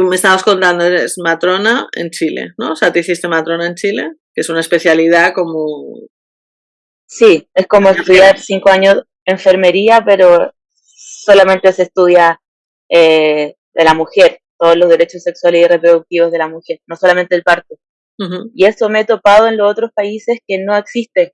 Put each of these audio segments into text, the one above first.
tú me estabas contando, eres matrona en Chile, ¿no? O sea, te hiciste matrona en Chile, que es una especialidad como... Sí, es como estudiar cinco años enfermería, pero solamente se estudia eh, de la mujer, todos los derechos sexuales y reproductivos de la mujer, no solamente el parto. Y eso me he topado en los otros países que no existe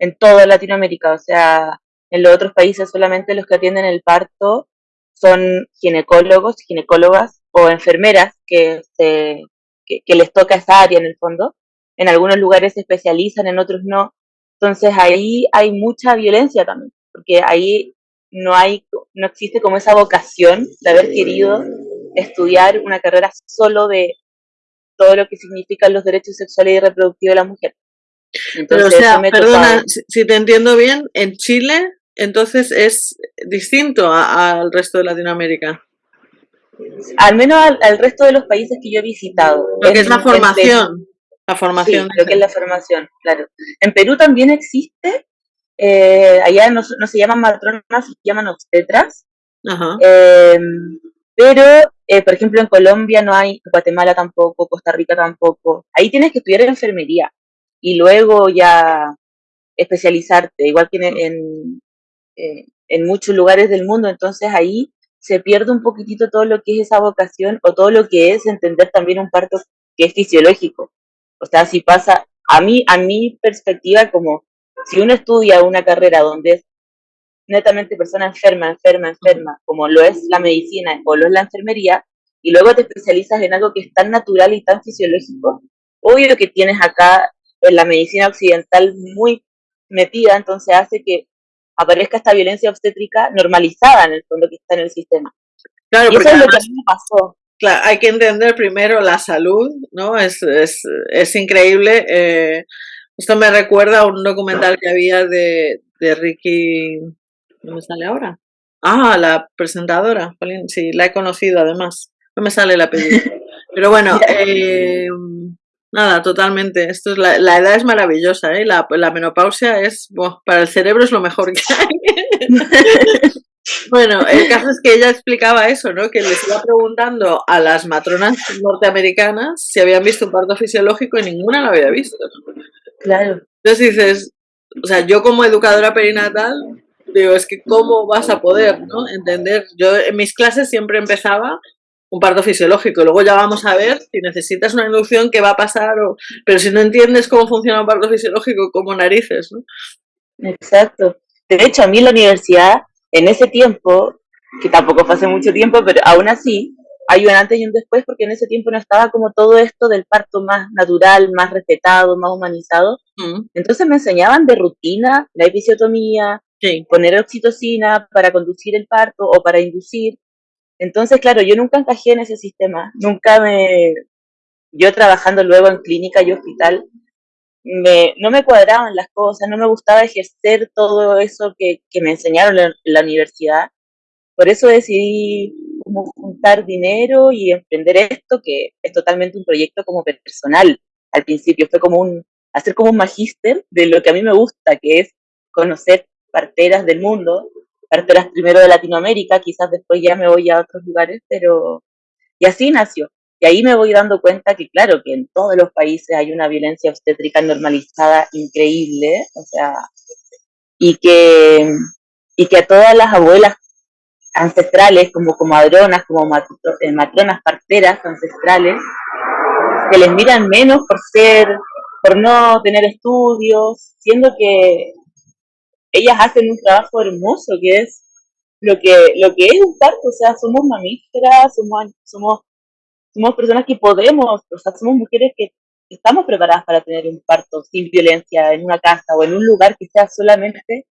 en toda Latinoamérica, o sea, en los otros países solamente los que atienden el parto son ginecólogos, ginecólogas o enfermeras que, que, les toca esa área en el fondo. En algunos lugares se especializan, en otros no. Entonces ahí hay mucha violencia también, porque ahí no hay, no existe como esa vocación de haber querido estudiar una carrera solo de todo lo que significan los derechos sexuales y reproductivos de la mujer. Pero o sea, perdona, si te entiendo bien, en Chile entonces es distinto al resto de Latinoamérica. Al menos al, resto de los países que yo he visitado. Lo que es la formación. la formación. lo que es la formación, claro. En Perú también existe, eh, allá no, se llaman matronas, se llaman obstetras. Eh, pero, eh, por ejemplo, en Colombia no hay, Guatemala tampoco, Costa Rica tampoco. Ahí tienes que estudiar enfermería y luego ya especializarte, igual que en, eh, en muchos lugares del mundo, entonces ahí se pierde un poquitito todo lo que es esa vocación o todo lo que es entender también un parto que es fisiológico. O sea, si pasa, a mí, a mi perspectiva, como si uno estudia una carrera donde es netamente persona enferma, enferma, enferma, como lo es la medicina o lo es la enfermería, y luego te especializas en algo que es tan natural y tan fisiológico, obvio que tienes acá en la medicina occidental muy metida, entonces hace que aparezca esta violencia obstétrica normalizada en el fondo que está en el sistema. Claro, y eso es lo que a mí me pasó. Claro, hay que entender primero la salud, ¿no? Es, es, es increíble. Eh, esto me recuerda a un documental que había de, de Ricky. ¿No me sale ahora? Ah, la presentadora. Sí, la he conocido además. No me sale el apellido. Pero bueno, eh, Nada, totalmente. Esto es la, edad es maravillosa, ¿eh? La, menopausia es, para el cerebro es lo mejor que hay. bueno, el caso es que ella explicaba eso, ¿no? Que les iba preguntando a las matronas norteamericanas si habían visto un parto fisiológico y ninguna lo había visto. Claro. Entonces dices, o sea, yo como educadora perinatal, digo, es que cómo vas a poder, ¿no? Entender. Yo en mis clases siempre empezaba un parto fisiológico. Luego ya vamos a ver si necesitas una inducción, qué va a pasar. O... Pero si no entiendes cómo funciona un parto fisiológico, como narices, ¿no? Exacto. De hecho, a mí en la universidad, en ese tiempo, que tampoco fue hace mucho tiempo, pero aún así, hay un antes y un después, porque en ese tiempo no estaba como todo esto del parto más natural, más respetado, más humanizado. Mm. Entonces me enseñaban de rutina la episiotomía, poner oxitocina para conducir el parto o para inducir, entonces, claro, yo nunca encajé en ese sistema, nunca me... Yo trabajando luego en clínica y hospital, me, no me cuadraban las cosas, no me gustaba ejercer todo eso que, me enseñaron en la universidad. Por eso decidí juntar dinero y emprender esto, que es totalmente un proyecto como personal. Al principio fue como un, hacer como un magíster de lo que a mí me gusta, que es conocer parteras del mundo, parteras primero de Latinoamérica, quizás después ya me voy a otros lugares, pero y así nació. Y ahí me voy dando cuenta que claro, que en todos los países hay una violencia obstétrica normalizada increíble, o sea, y que, y que a todas las abuelas ancestrales, como comadronas, como eh, matronas parteras ancestrales, que les miran menos por ser, por no tener estudios, siendo que ellas hacen un trabajo hermoso que es lo que, lo que es un parto, o sea, somos mamíferas, somos, somos, somos personas que podemos, o sea, somos mujeres que estamos preparadas para tener un parto sin violencia en una casa o en un lugar que sea solamente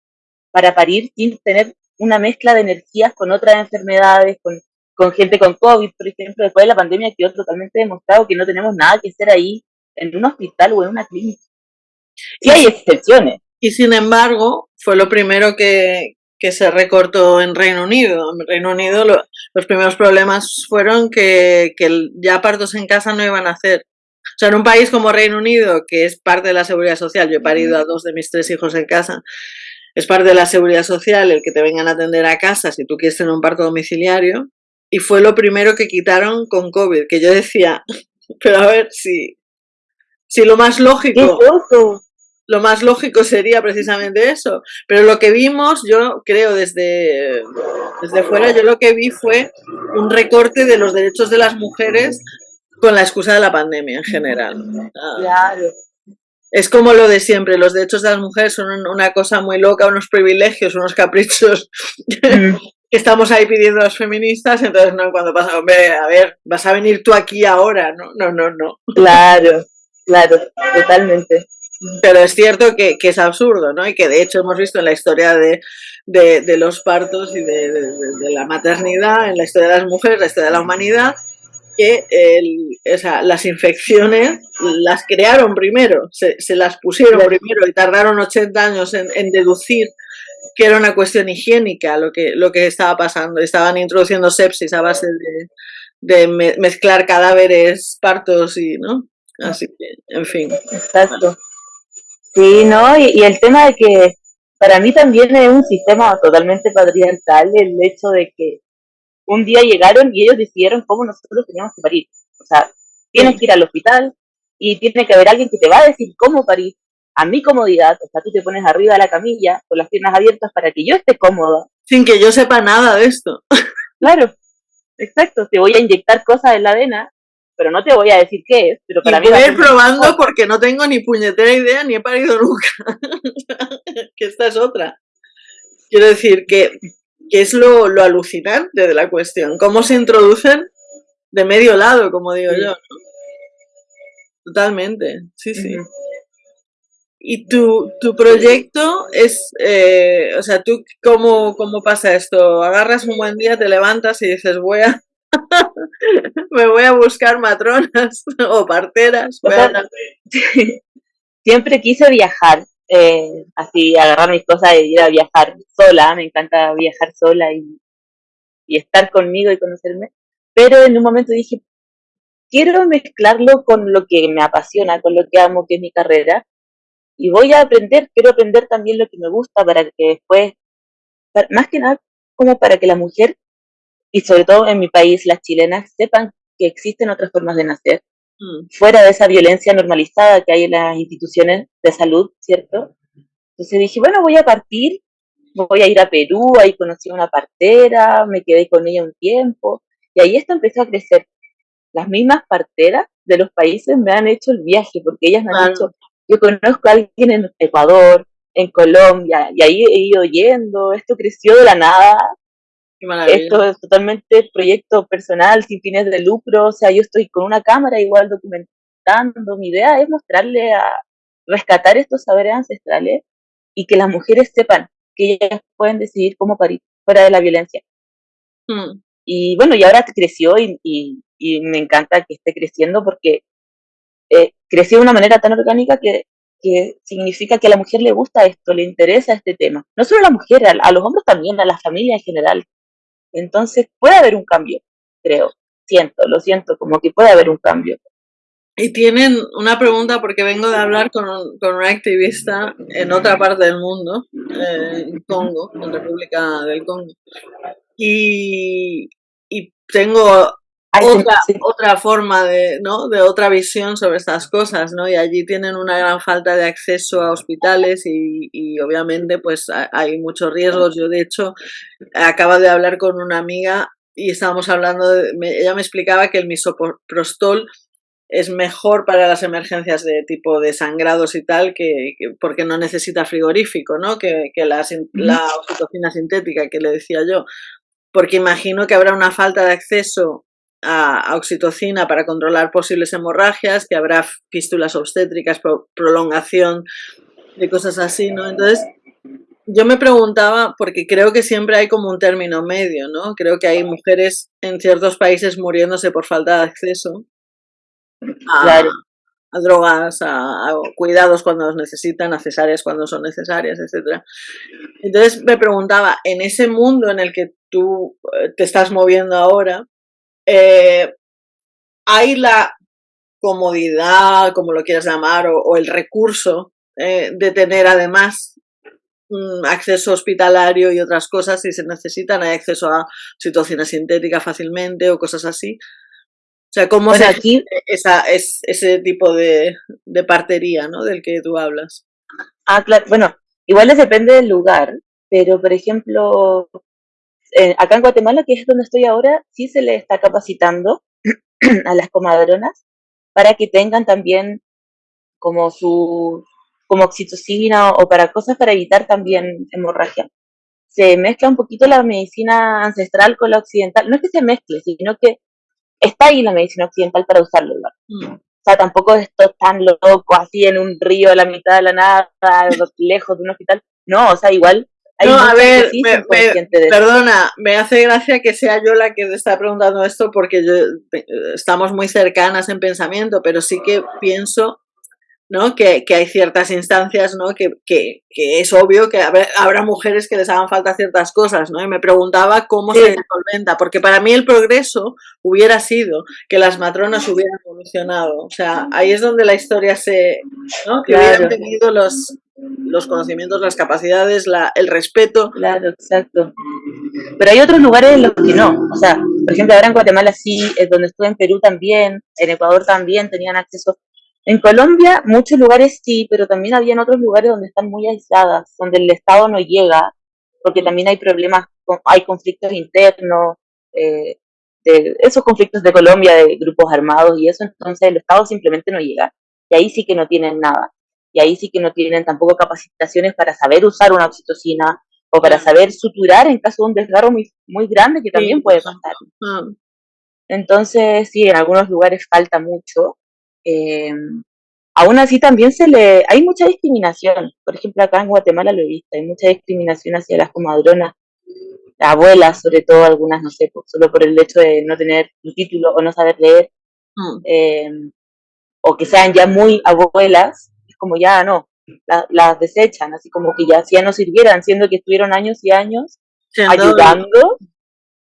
para parir sin tener una mezcla de energías con otras enfermedades, con, con gente con COVID, por ejemplo, después de la pandemia quedó totalmente demostrado que no tenemos nada que hacer ahí en un hospital o en una clínica. Sí hay excepciones, y sin embargo, fue lo primero que, se recortó en Reino Unido. En Reino Unido los primeros problemas fueron que, ya partos en casa no iban a hacer. O sea, en un país como Reino Unido, que es parte de la seguridad social, yo he parido a dos de mis tres hijos en casa, es parte de la seguridad social el que te vengan a atender a casa si tú quieres tener un parto domiciliario, y fue lo primero que quitaron con COVID, que yo decía, pero a ver, si, si lo más lógico, lo más lógico sería precisamente eso, pero lo que vimos, yo creo desde, desde fuera, yo lo que vi fue un recorte de los derechos de las mujeres con la excusa de la pandemia en general. Claro. Es como lo de siempre, los derechos de las mujeres son una cosa muy loca, unos privilegios, unos caprichos mm. que estamos ahí pidiendo a los feministas, entonces no, cuando pasa, hombre, a ver, vas a venir tú aquí ahora, no, no, no, no. Claro, claro, totalmente. Pero es cierto que, es absurdo, ¿no? Y que de hecho hemos visto en la historia de, de, los partos y de, de, la maternidad, en la historia de las mujeres, la historia de la humanidad, que el, las infecciones las crearon primero, se, las pusieron primero y tardaron 80 años en, deducir que era una cuestión higiénica lo que, lo que estaba pasando. Estaban introduciendo sepsis a base de, mezclar cadáveres, partos y, ¿no? Así que, en fin. Exacto. Sí, ¿no? Y, y, el tema de que para mí también es un sistema totalmente patriarcal el hecho de que un día llegaron y ellos decidieron cómo nosotros teníamos que parir. O sea, tienes que ir al hospital y tiene que haber alguien que te va a decir cómo parir a mi comodidad. O sea, tú te pones arriba de la camilla con las piernas abiertas para que yo esté cómoda. Sin que yo sepa nada de esto. Claro, exacto. Te voy a inyectar cosas en la vena, pero no te voy a decir qué es. Pero para y voy a ir probando porque no tengo ni puñetera idea ni he parido nunca. que esta es otra. Quiero decir que que es lo, alucinante de la cuestión, cómo se introducen de medio lado, como digo yo. Totalmente, sí, sí. Y tu, tu proyecto es, eh, o sea, ¿tú cómo, cómo pasa esto? Agarras un buen día, te levantas y dices, voy a, me voy a buscar matronas o parteras. Siempre quise viajar, eh, así agarrar mis cosas e ir a viajar sola, me encanta viajar sola y, y estar conmigo y conocerme, pero en un momento dije, quiero mezclarlo con lo que me apasiona, con lo que amo, que es mi carrera, y voy a aprender, quiero aprender también lo que me gusta para que después, más que nada, como para que la mujer, y sobre todo en mi país, las chilenas, sepan que existen otras formas de nacer, Mm. fuera de esa violencia normalizada que hay en las instituciones de salud, ¿cierto? Entonces dije, bueno, voy a partir, voy a ir a Perú, ahí conocí a una partera, me quedé con ella un tiempo, y ahí esto empezó a crecer. Las mismas parteras de los países me han hecho el viaje, porque ellas me han dicho, yo conozco a alguien en Ecuador, en Colombia, y ahí he ido yendo, esto creció de la nada, esto es totalmente proyecto personal, sin fines de lucro, o sea, yo estoy con una cámara igual documentando, mi idea es mostrarle a rescatar estos saberes ancestrales y que las mujeres sepan que ellas pueden decidir cómo parir fuera de la violencia. Hmm. Y bueno, y ahora creció y, y, me encanta que esté creciendo porque eh, creció de una manera tan orgánica que, que significa que a la mujer le gusta esto, le interesa este tema. No solo a la mujer, a los hombres también, a la familia en general. Entonces puede haber un cambio, creo. Siento, lo siento, como que puede haber un cambio. Y tienen una pregunta porque vengo de hablar con un, con un activista en otra parte del mundo, eh, en Congo, en República del Congo. Y, y tengo otra, otra forma de, ¿no? de otra visión sobre estas cosas, ¿no? Y allí tienen una gran falta de acceso a hospitales y, y obviamente pues hay muchos riesgos. Yo de hecho acabo de hablar con una amiga y estábamos hablando, de, ella me explicaba que el misoprostol es mejor para las emergencias de tipo de sangrados y tal, que, porque no necesita frigorífico, ¿no? Que, que la, la oxitocina sintética que le decía yo. Porque imagino que habrá una falta de acceso a, oxitocina para controlar posibles hemorragias, que habrá fístulas obstétricas, prolongación de cosas así, ¿no? Entonces, yo me preguntaba, porque creo que siempre hay como un término medio, ¿no? Creo que hay mujeres en ciertos países muriéndose por falta de acceso a, drogas, a, cuidados cuando los necesitan, a cesáreas cuando son necesarias, etc. Entonces me preguntaba, en ese mundo en el que tú eh, te estás moviendo ahora, eh, hay la comodidad, como lo quieras llamar, o, el recurso eh, de tener además mm, acceso hospitalario y otras cosas si se necesitan, hay acceso a situaciones sintéticas fácilmente o cosas así. O sea, ¿cómo se aquí esa, es, ese tipo de, de partería ¿no? del que tú hablas? Ah, claro, bueno, igual depende del lugar, pero por ejemplo, eh, acá en Guatemala, que es donde estoy ahora, sí se le está capacitando a las comadronas para que tengan también como su como oxitocina o, para cosas para evitar también hemorragia. Se mezcla un poquito la medicina ancestral con la occidental. No es que se mezcle, sino que está ahí la medicina occidental para usarlo. Mm. O sea, tampoco esto tan loco, así en un río a la mitad de la nada, lejos de un hospital. No, o sea, igual no, a ver, perdona, me hace gracia que sea yo la que te está preguntando esto porque estamos muy cercanas en pensamiento, pero sí que pienso ¿no? Que, que, hay ciertas instancias, ¿no? Que, que, que es obvio que habrá, mujeres que les hagan falta ciertas cosas, ¿no? Y me preguntaba cómo se solventa, porque para mí el progreso hubiera sido que las matronas hubieran evolucionado, o sea, ahí es donde la historia se, ¿no? Que hubieran tenido los, los conocimientos, las capacidades, la, el respeto. Claro, exacto. Pero hay otros lugares en los que no, o sea, por ejemplo, ahora en Guatemala sí, es donde estuve en Perú también, en Ecuador también tenían acceso en Colombia, muchos lugares sí, pero también había otros lugares donde están muy aisladas, donde el Estado no llega, porque también hay problemas, hay conflictos internos, eh, de esos conflictos de Colombia, de grupos armados y eso, entonces el Estado simplemente no llega. Y ahí sí que no tienen nada. Y ahí sí que no tienen tampoco capacitaciones para saber usar una oxitocina o para saber suturar en caso de un desgarro muy, muy grande que también puede pasar. Entonces, sí, en algunos lugares falta mucho. Eh, aún así también se le, hay mucha discriminación. Por ejemplo, acá en Guatemala lo he visto, hay mucha discriminación hacia las comadronas, abuelas, sobre todo algunas, no sé, solo por el hecho de no tener un título o no saber leer, mm. eh, o que sean ya muy abuelas, como ya no, las desechan, así como que ya, ya no sirvieran, siendo que estuvieron años y años ayudando,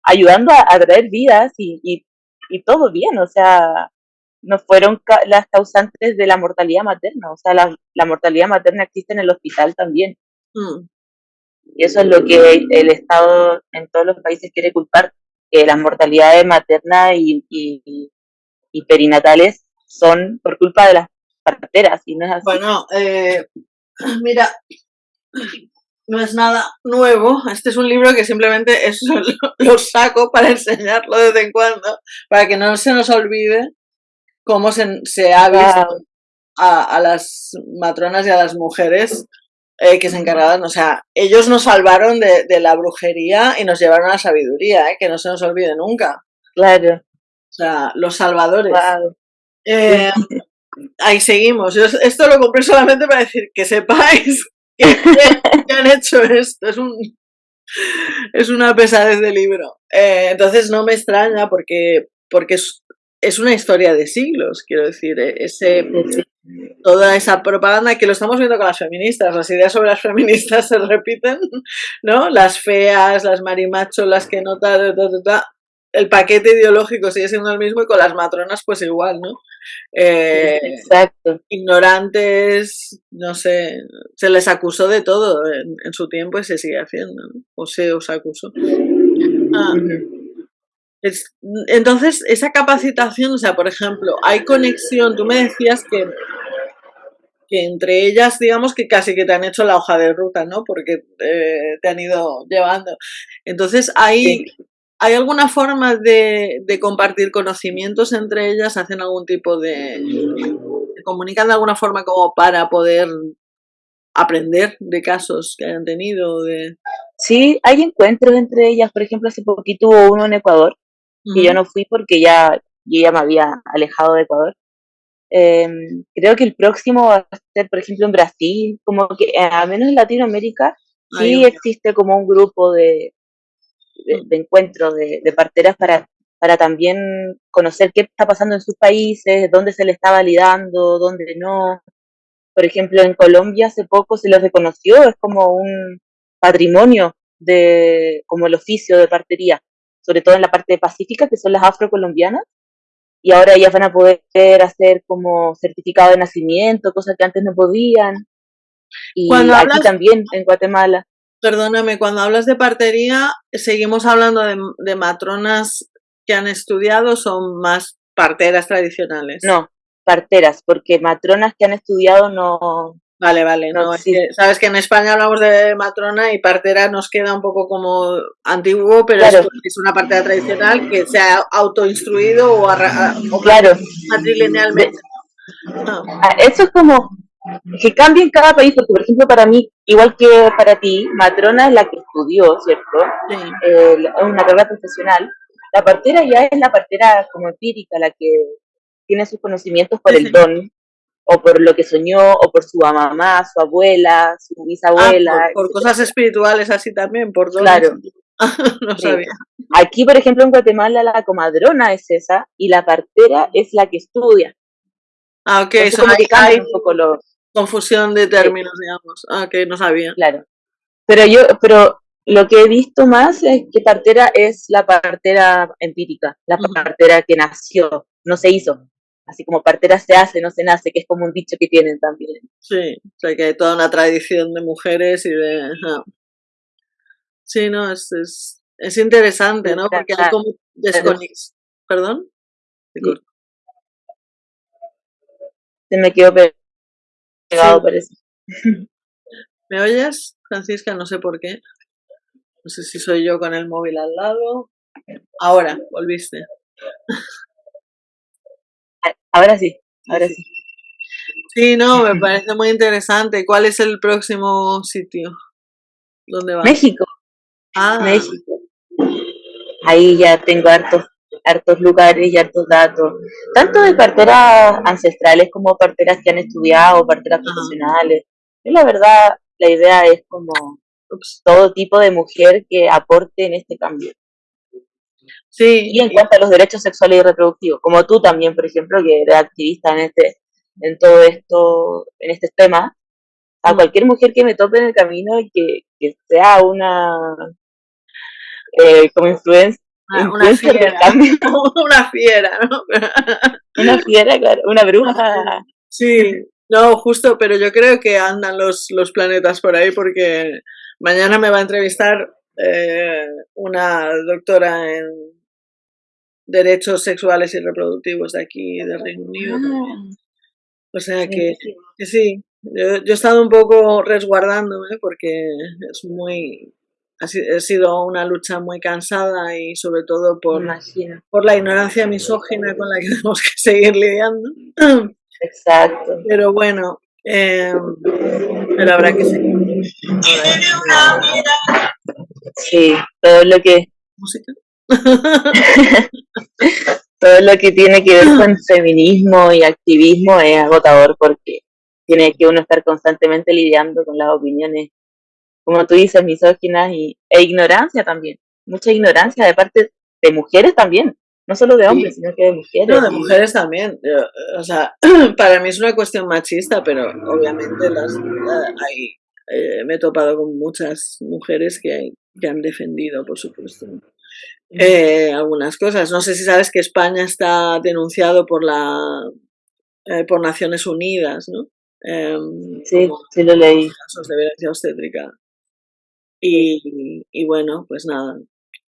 ayudando a, traer vidas y, y, y todo bien, o sea, no fueron las causantes de la mortalidad materna, o sea, la, la mortalidad materna existe en el hospital también. Mm. Y eso es lo que el Estado en todos los países quiere culpar, que las mortalidades maternas y, y, perinatales son por culpa de las y no es así. Bueno, eh, mira, no es nada nuevo. Este es un libro que simplemente eso lo, saco para enseñarlo de vez en cuando, para que no se nos olvide cómo se, se ha visto a, las matronas y a las mujeres eh, que se encargaban, o sea, ellos nos salvaron de, la brujería y nos llevaron a la sabiduría, eh, que no se nos olvide nunca. Claro. O sea, los salvadores. Eh, ahí seguimos. esto lo compré solamente para decir que sepáis que, han hecho esto. Es un es una pesadez de libro. entonces no me extraña porque, es una historia de siglos, quiero decir, eh, ese, toda esa propaganda que lo estamos viendo con las feministas, las ideas sobre las feministas se repiten, ¿no? Las feas, las marimachos, las que no tal, el paquete ideológico sigue siendo el mismo y con las matronas pues igual, ¿no? Eh, Exacto. Ignorantes, no sé, se les acusó de todo en, su tiempo y se sigue haciendo, ¿no? O se os acusó. Ah, entonces, esa capacitación, o sea, por ejemplo, hay conexión, tú me decías que, que entre ellas, digamos que casi que te han hecho la hoja de ruta, ¿no? Porque eh, te han ido llevando. Entonces, ¿hay, ¿hay alguna forma de, de, compartir conocimientos entre ellas? ¿Hacen algún tipo de... comunican de alguna forma como para poder aprender de casos que hayan tenido? De... Sí, hay encuentros entre ellas. Por ejemplo, hace poquito hubo uno en Ecuador que yo no fui porque ya, yo ya me había alejado de Ecuador. Em, creo que el próximo va a ser, por ejemplo, en Brasil, como que eh, al menos en Latinoamérica sí existe como un grupo de, de, mm. encuentros de, de, parteras para, para también conocer qué está pasando en sus países, dónde se le está validando, dónde no. Por ejemplo, en Colombia hace poco se les reconoció, es como un patrimonio de, como el oficio de partería sobre todo en la parte pacífica, que son las afrocolombianas, y ahora ellas van a poder hacer como certificado de nacimiento, cosas que antes no podían. Y cuando aquí también, en Guatemala. Perdóname, cuando hablas de partería, ¿seguimos hablando de, matronas que han estudiado o son más parteras tradicionales? No, parteras, porque matronas que han estudiado no, Vale, vale, no, sabes que en España hablamos de matrona y partera nos queda un poco como antiguo, pero es, una partera tradicional que se ha autoinstruido o, o claro. matrilinealmente. Ah, eso es como que cambia en cada país, porque por ejemplo para mí, igual que para ti, matrona es la que estudió, ¿cierto? Eh, es una carrera profesional. La partera ya es la partera como empírica, la que tiene sus conocimientos por el don o por lo que soñó, o por su mamá, su abuela, su bisabuela. Ah, por, cosas espirituales así también, por todo Claro. no sabía. Aquí, por ejemplo, en Guatemala la comadrona es esa y la partera es la que estudia. Ah, ok, eso hay, un poco lo... confusión de términos, digamos. Ah, ok, no sabía. Claro. Pero yo, pero lo que he visto más es que partera es la partera empírica, la partera que nació, no se hizo así como partera se hace, no se nace, que es como un dicho que tienen también. Sí, o sea que hay toda una tradición de mujeres y de... Sí, no, es, es, es, interesante, ¿no? Porque hay como desconex... ¿Perdón? Se me quedó pegado, parece. ¿Me oyes, Francisca? No sé por qué. No sé si soy yo con el móvil al lado. Ahora, volviste. Ahora sí, ahora sí. Sí, no, me parece muy interesante. ¿Cuál es el próximo sitio? ¿Dónde va? México. Ah. México. Ahí ya tengo hartos, hartos lugares y hartos datos, tanto de parteras ancestrales como parteras que han estudiado, parteras profesionales. Y la verdad, la idea es como todo tipo de mujer que aporte en este cambio. Sí. Y en cuanto a los derechos sexuales y reproductivos, como tú también, por ejemplo, que eres activista en este, en todo esto, en este tema, a mm. cualquier mujer que me tope en el camino y que, que sea una eh, como influencia ah, una fiera, una fiera, ¿no? una fiera, claro, una bruja. Sí, no, justo, pero yo creo que andan los, los planetas por ahí porque mañana me va a entrevistar eh, una doctora en derechos sexuales y reproductivos de aquí, del Reino Unido. Ah. O sea que, sí, yo, he estado un poco resguardándome porque es muy, ha sido una lucha muy cansada y sobre todo por, por la ignorancia misógina con la que tenemos que seguir lidiando. Exacto. Pero bueno, eh, pero habrá que seguir. Sí, todo lo que... ¿Música? todo lo que tiene que ver con feminismo y activismo es agotador porque tiene que uno estar constantemente lidiando con las opiniones, como tú dices, misóginas y, e ignorancia también. Mucha ignorancia de parte de mujeres también, no solo de hombres, sino que de mujeres. No, de mujeres también. O sea, para mí es una cuestión machista, pero obviamente las, hay, eh, me he topado con muchas mujeres que, que han defendido, por supuesto, eh, algunas cosas. No sé si sabes que España está denunciado por la eh, por Naciones Unidas, ¿no? Em, sí, sí lo leí. Casos de violencia obstétrica. Y, y, bueno, pues nada,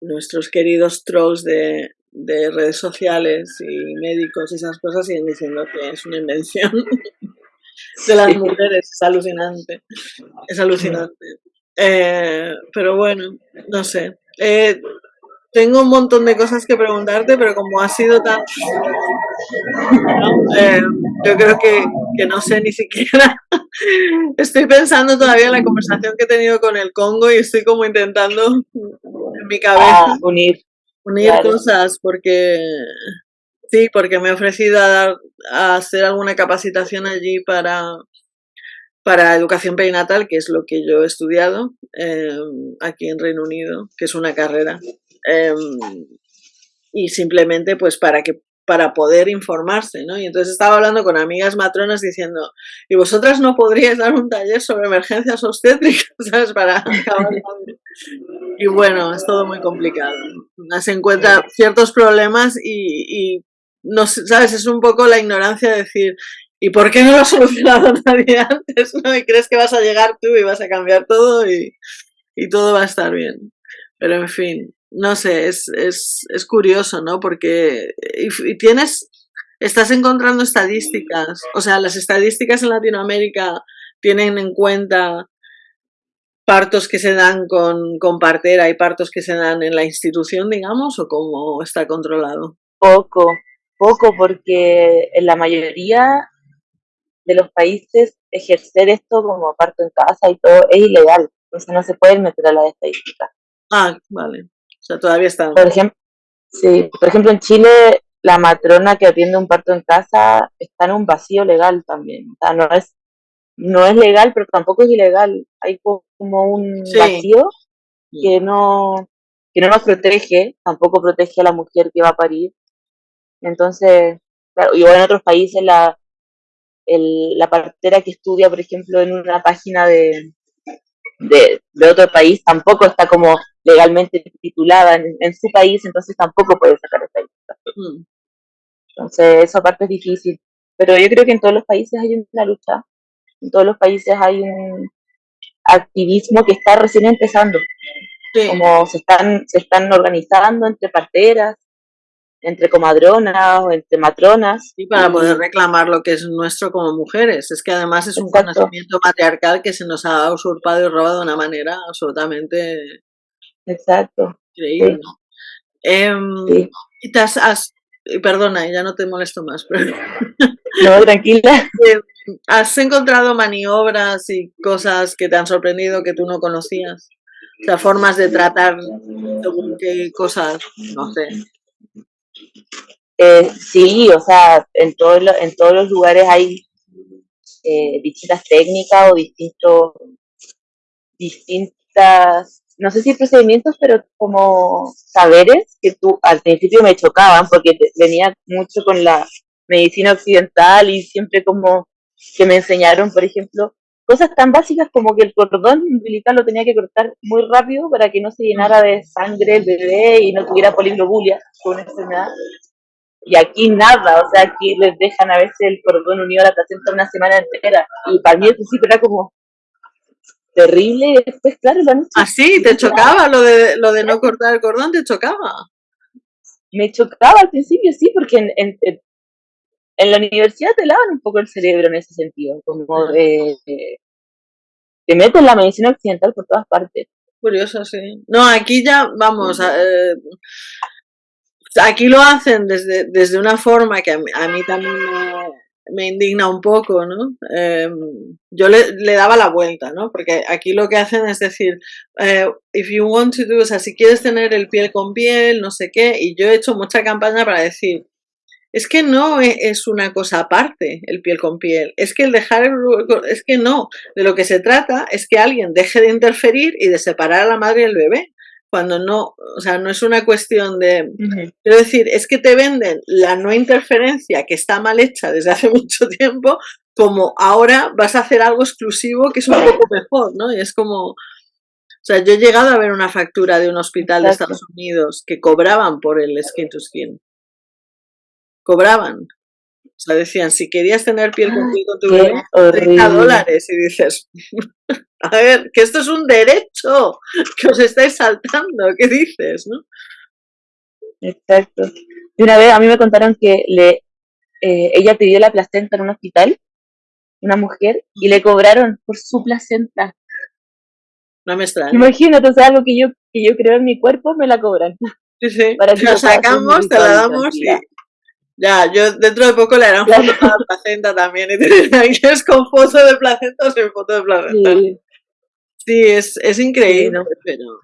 nuestros queridos trolls de, de redes sociales y médicos y esas cosas siguen diciendo que es una invención de las mujeres. Es alucinante. Es alucinante. Eh, pero bueno, no sé. Eh, tengo un montón de cosas que preguntarte, pero como ha sido tan... Eh, yo creo que, que, no sé ni siquiera... estoy pensando todavía en la conversación que he tenido con el Congo y estoy como intentando en mi cabeza ah, unir, unir cosas porque... Sí, porque me he ofrecido a, dar, a hacer alguna capacitación allí para, para educación perinatal, que es lo que yo he estudiado eh, aquí en Reino Unido, que es una carrera. Em, y simplemente pues para que para poder informarse, ¿no? Y entonces estaba hablando con amigas matronas diciendo, ¿y vosotras no podríais dar un taller sobre emergencias obstétricas, ¿sabes? Para Y bueno, es todo muy complicado. Se encuentra ciertos problemas y, y no ¿sabes? Es un poco la ignorancia de decir, ¿Y por qué no lo ha solucionado nadie antes? ¿no? Y crees que vas a llegar tú y vas a cambiar todo y, y todo va a estar bien. Pero en fin, no sé, es, es, es curioso, ¿no? Porque y, tienes, estás encontrando estadísticas, o sea, las estadísticas en Latinoamérica tienen en cuenta partos que se dan con, con partera y partos que se dan en la institución, digamos, o cómo está controlado? Poco, poco, porque en la mayoría de los países ejercer esto como parto en casa y todo es ilegal, entonces no se puede meter a la estadística. Ah, vale. O sea, todavía está. Por ejemplo, sí, por ejemplo en Chile la matrona que atiende un parto en casa está en un vacío legal también. O sea, no es, no es legal, pero tampoco es ilegal. Hay como un vacío que no, que no nos protege, tampoco protege a la mujer que va a parir. Entonces, claro, igual en otros países la, el, la partera que estudia, por ejemplo, en una página de, de, otro país tampoco está como legalmente titulada en, su país, entonces tampoco puede sacar esta lista. Mm. Entonces, esa parte es difícil. Pero yo creo que en todos los países hay una lucha, en todos los países hay un activismo que está recién empezando. Como se están, se están organizando entre parteras, entre comadronas o entre matronas. Y para poder reclamar lo que es nuestro como mujeres. Es que además es un conocimiento matriarcal que se nos ha usurpado y robado de una manera absolutamente Exacto. increíble. Em, y te has, perdona, ya no te molesto más, pero... No, tranquila. Em, ¿Has encontrado maniobras y cosas que te han sorprendido que tú no conocías? O sea, formas de tratar según qué cosas, no sé. Eh, sí, o sea, en, todo en todos los lugares hay eh, distintas técnicas o distintos, distintas, no sé si procedimientos, pero como saberes que tú al principio me chocaban porque venía mucho con la medicina occidental y siempre como que me enseñaron, por ejemplo, cosas tan básicas como que el cordón umbilical lo tenía que cortar muy rápido para que no se llenara de sangre el bebé y no tuviera poliglobulia con una enfermedad. Y aquí nada, o sea, aquí les dejan a veces el cordón unido a la placenta una semana entera. Y para mí al principio era como terrible y después, claro, lo han ¿Ah, sí? ¿Te chocaba lo de, lo de no cortar el cordón? ¿Te chocaba? Me chocaba al principio, sí, porque en, en, en la universidad te lavan un poco el cerebro en ese sentido, como de, te meten la medicina occidental por todas partes. Curioso, sí. No, aquí ya, vamos, eh, aquí lo hacen desde, desde una forma que a mí, también me, indigna un poco, ¿no? Em, yo le, le, daba la vuelta, ¿no? Porque aquí lo que hacen es decir, eh, if you want to do, o sea, si quieres tener el piel con piel, no sé qué, y yo he hecho mucha campaña para decir, es que no e, es una cosa aparte el piel con piel, es que el dejar, es que no, de lo que se trata es que alguien deje de interferir y de separar a la madre y el bebé, cuando no, o sea, no es una cuestión de, quiero decir, es que te venden la no interferencia que está mal hecha desde hace mucho tiempo, como ahora vas a hacer algo exclusivo que es un poco mejor, ¿no? Y es como, o sea, yo he llegado a ver una factura de un hospital de Estados Unidos que cobraban por el skin to skin cobraban. O sea, decían, si querías tener piel con piel con tu bebé, 30 dólares. Y dices, a ver, que esto es un derecho que os estáis saltando. ¿Qué dices, no? Exacto. Y una vez a mí me contaron que le, eh, ella pidió la placenta en un hospital, una mujer, y le cobraron por su placenta. No me extraña. Imagínate, o sea, algo que yo, que yo creo en mi cuerpo, me la cobran. Sí, sí. Para que la sacamos, te la damos y, ya, yo dentro de poco le harán foto a la placenta también. Y te es con foto de placenta o sin foto de placenta? Sí, es, es increíble, pero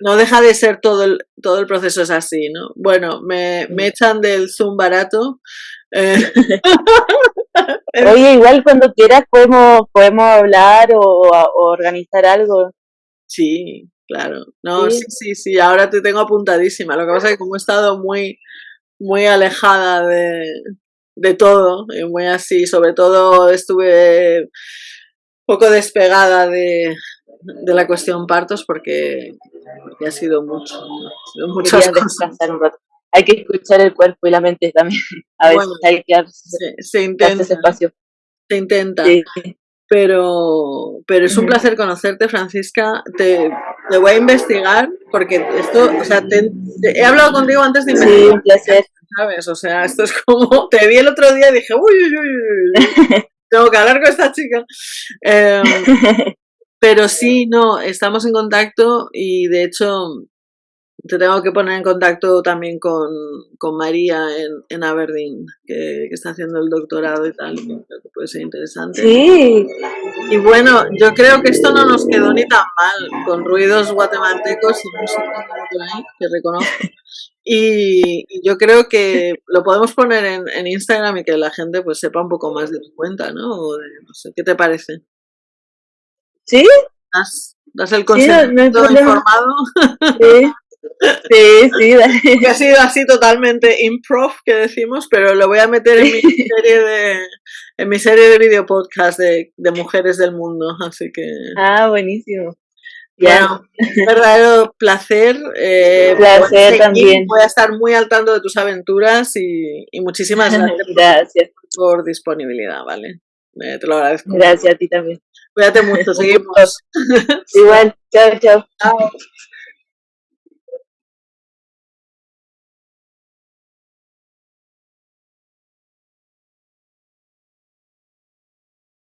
no deja de ser todo el, todo el proceso es así, ¿no? Bueno, me, me echan del Zoom barato. Eh. Oye, igual cuando quieras podemos, podemos hablar o, organizar algo. Sí, claro. No, sí, sí, sí, ahora te tengo apuntadísima. Lo que pasa es que como he estado muy muy alejada de, de todo, y muy así, sobre todo estuve poco despegada de, de la cuestión partos porque, ha sido mucho. Un rato. hay que escuchar el cuerpo y la mente también. A veces hay que se, se intenta. ese espacio. Se intenta. Pero, pero es un placer conocerte, Francisca. Te, te, voy a investigar porque esto, o sea, te, he hablado contigo antes de investigar. Sí, un placer. ¿Sabes? O sea, esto es como, te vi el otro día y dije, uy, uy, uy, tengo que hablar con esta chica. Eh, pero sí, no, estamos en contacto y de hecho te tengo que poner en contacto también con, con María en, en Aberdeen, que, que, está haciendo el doctorado y tal, que puede ser interesante. Sí. Y bueno, yo creo que esto no nos quedó ni tan mal, con ruidos guatemaltecos y música que reconozco. Y, yo creo que lo podemos poner en, en, Instagram y que la gente pues sepa un poco más de tu cuenta, ¿no? O de, no sé, ¿qué te parece? ¿Sí? ¿Das, das el consentimiento sí, no informado? Sí. Sí, sí, dale. Que ha sido así totalmente improv que decimos, pero lo voy a meter en mi serie de en mi serie de video podcast de, de mujeres del mundo, así que Ah, buenísimo. Bueno, un verdadero placer. Eh, placer también. Voy a estar muy al tanto de tus aventuras y, y muchísimas gracias, gracias. Por, por, disponibilidad, ¿vale? Eh, te lo agradezco. Gracias a ti también. Cuídate mucho, seguimos. Igual, chao, chao. Chao.